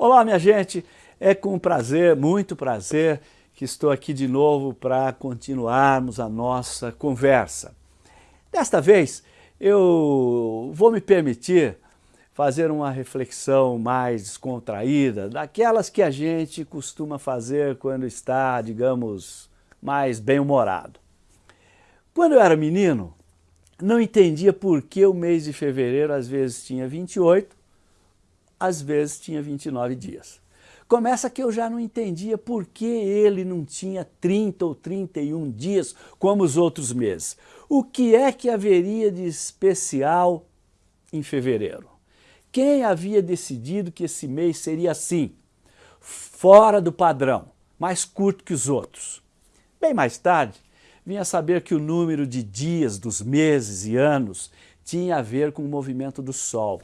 Olá, minha gente, é com prazer, muito prazer, que estou aqui de novo para continuarmos a nossa conversa. Desta vez, eu vou me permitir fazer uma reflexão mais descontraída, daquelas que a gente costuma fazer quando está, digamos, mais bem-humorado. Quando eu era menino, não entendia por que o mês de fevereiro às vezes tinha 28 às vezes tinha 29 dias. Começa que eu já não entendia por que ele não tinha 30 ou 31 dias como os outros meses. O que é que haveria de especial em fevereiro? Quem havia decidido que esse mês seria assim, fora do padrão, mais curto que os outros? Bem mais tarde, vinha saber que o número de dias dos meses e anos tinha a ver com o movimento do Sol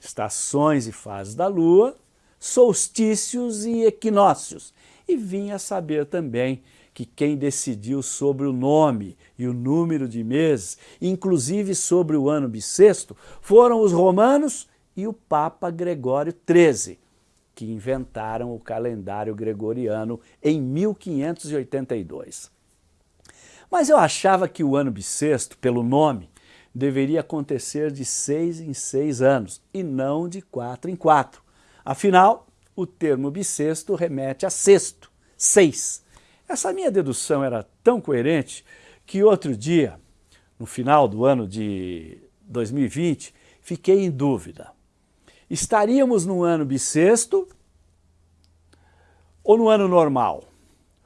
estações e fases da lua, solstícios e equinócios. E vinha saber também que quem decidiu sobre o nome e o número de meses, inclusive sobre o ano bissexto, foram os romanos e o Papa Gregório XIII, que inventaram o calendário gregoriano em 1582. Mas eu achava que o ano bissexto, pelo nome, deveria acontecer de seis em seis anos e não de quatro em quatro. Afinal, o termo bissexto remete a sexto, seis. Essa minha dedução era tão coerente que outro dia, no final do ano de 2020, fiquei em dúvida. Estaríamos no ano bissexto ou no ano normal?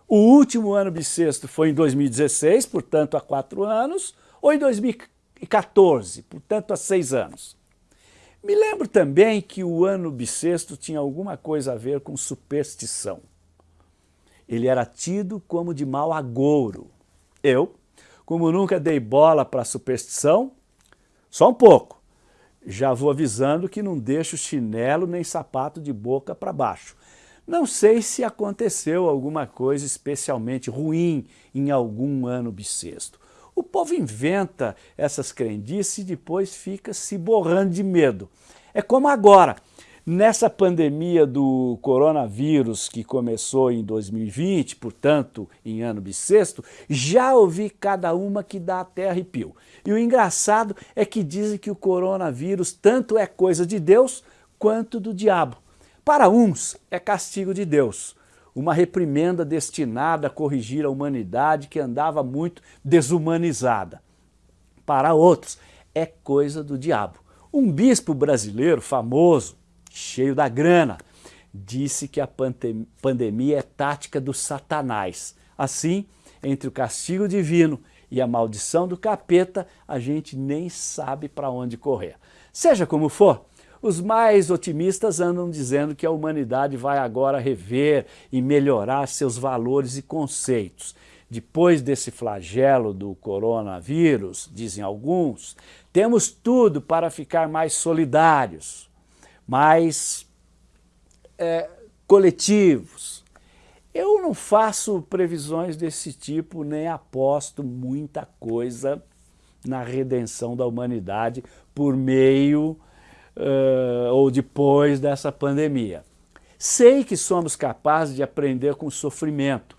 O último ano bissexto foi em 2016, portanto há quatro anos, ou em 2014? 2014, portanto há seis anos. Me lembro também que o ano bissexto tinha alguma coisa a ver com superstição. Ele era tido como de mau agouro. Eu, como nunca dei bola para superstição, só um pouco, já vou avisando que não deixo chinelo nem sapato de boca para baixo. Não sei se aconteceu alguma coisa especialmente ruim em algum ano bissexto. O povo inventa essas crendices e depois fica se borrando de medo. É como agora, nessa pandemia do coronavírus que começou em 2020, portanto em ano bissexto, já ouvi cada uma que dá até arrepio. E o engraçado é que dizem que o coronavírus tanto é coisa de Deus quanto do diabo. Para uns é castigo de Deus, uma reprimenda destinada a corrigir a humanidade que andava muito desumanizada. Para outros, é coisa do diabo. Um bispo brasileiro famoso, cheio da grana, disse que a pandemia é tática do satanás. Assim, entre o castigo divino e a maldição do capeta, a gente nem sabe para onde correr. Seja como for, os mais otimistas andam dizendo que a humanidade vai agora rever e melhorar seus valores e conceitos. Depois desse flagelo do coronavírus, dizem alguns, temos tudo para ficar mais solidários, mais é, coletivos. Eu não faço previsões desse tipo, nem aposto muita coisa na redenção da humanidade por meio uh, ou depois dessa pandemia. Sei que somos capazes de aprender com o sofrimento,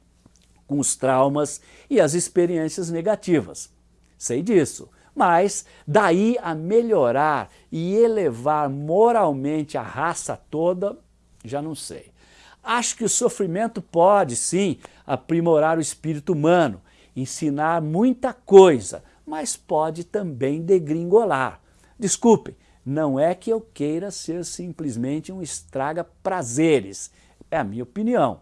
com os traumas e as experiências negativas. Sei disso, mas daí a melhorar e elevar moralmente a raça toda, já não sei. Acho que o sofrimento pode, sim, aprimorar o espírito humano, ensinar muita coisa, mas pode também degringolar. Desculpem, não é que eu queira ser simplesmente um estraga-prazeres, é a minha opinião.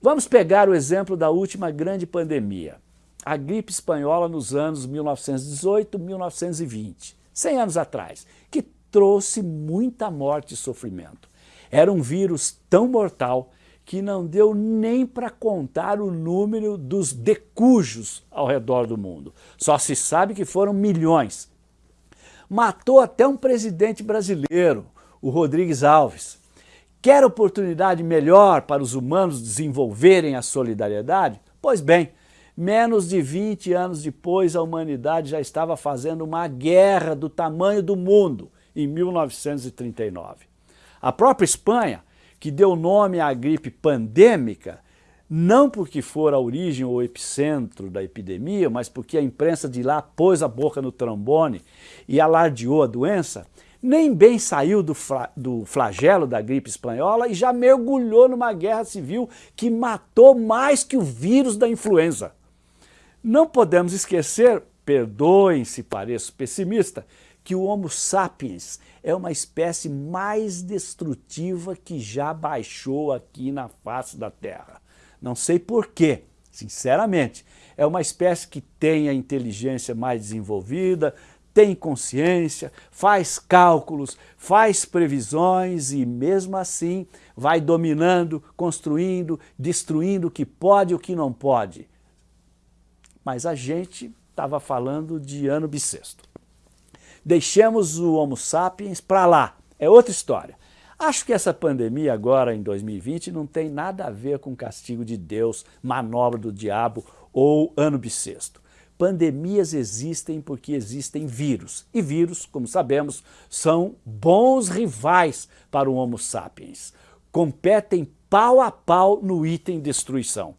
Vamos pegar o exemplo da última grande pandemia, a gripe espanhola nos anos 1918, 1920, 100 anos atrás, que trouxe muita morte e sofrimento. Era um vírus tão mortal que não deu nem para contar o número dos decujos ao redor do mundo. Só se sabe que foram milhões, matou até um presidente brasileiro, o Rodrigues Alves. Quer oportunidade melhor para os humanos desenvolverem a solidariedade? Pois bem, menos de 20 anos depois a humanidade já estava fazendo uma guerra do tamanho do mundo, em 1939. A própria Espanha que deu nome à gripe pandêmica, não porque for a origem ou epicentro da epidemia, mas porque a imprensa de lá pôs a boca no trombone e alardeou a doença, nem bem saiu do, do flagelo da gripe espanhola e já mergulhou numa guerra civil que matou mais que o vírus da influenza. Não podemos esquecer, perdoem se pareço pessimista, que o Homo sapiens é uma espécie mais destrutiva que já baixou aqui na face da Terra. Não sei porquê, sinceramente. É uma espécie que tem a inteligência mais desenvolvida, tem consciência, faz cálculos, faz previsões e mesmo assim vai dominando, construindo, destruindo o que pode e o que não pode. Mas a gente estava falando de ano bissexto. Deixemos o Homo sapiens para lá, é outra história. Acho que essa pandemia agora em 2020 não tem nada a ver com castigo de Deus, manobra do diabo ou ano bissexto. Pandemias existem porque existem vírus. E vírus, como sabemos, são bons rivais para o Homo sapiens. Competem pau a pau no item destruição.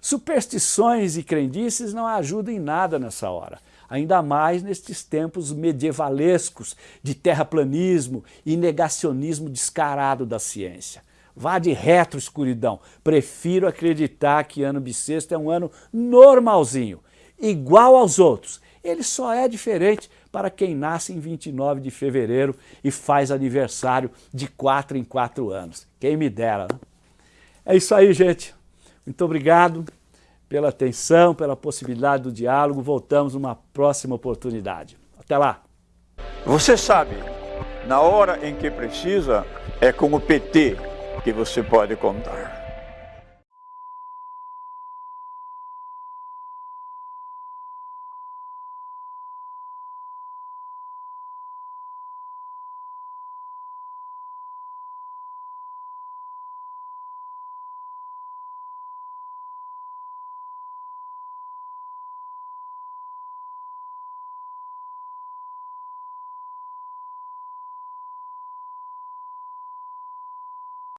Superstições e crendices não ajudam em nada nessa hora ainda mais nestes tempos medievalescos de terraplanismo e negacionismo descarado da ciência. Vá de retro, escuridão. Prefiro acreditar que ano bissexto é um ano normalzinho, igual aos outros. Ele só é diferente para quem nasce em 29 de fevereiro e faz aniversário de 4 em 4 anos. Quem me dera, né? É isso aí, gente. Muito obrigado pela atenção, pela possibilidade do diálogo. Voltamos numa próxima oportunidade. Até lá. Você sabe, na hora em que precisa, é com o PT que você pode contar.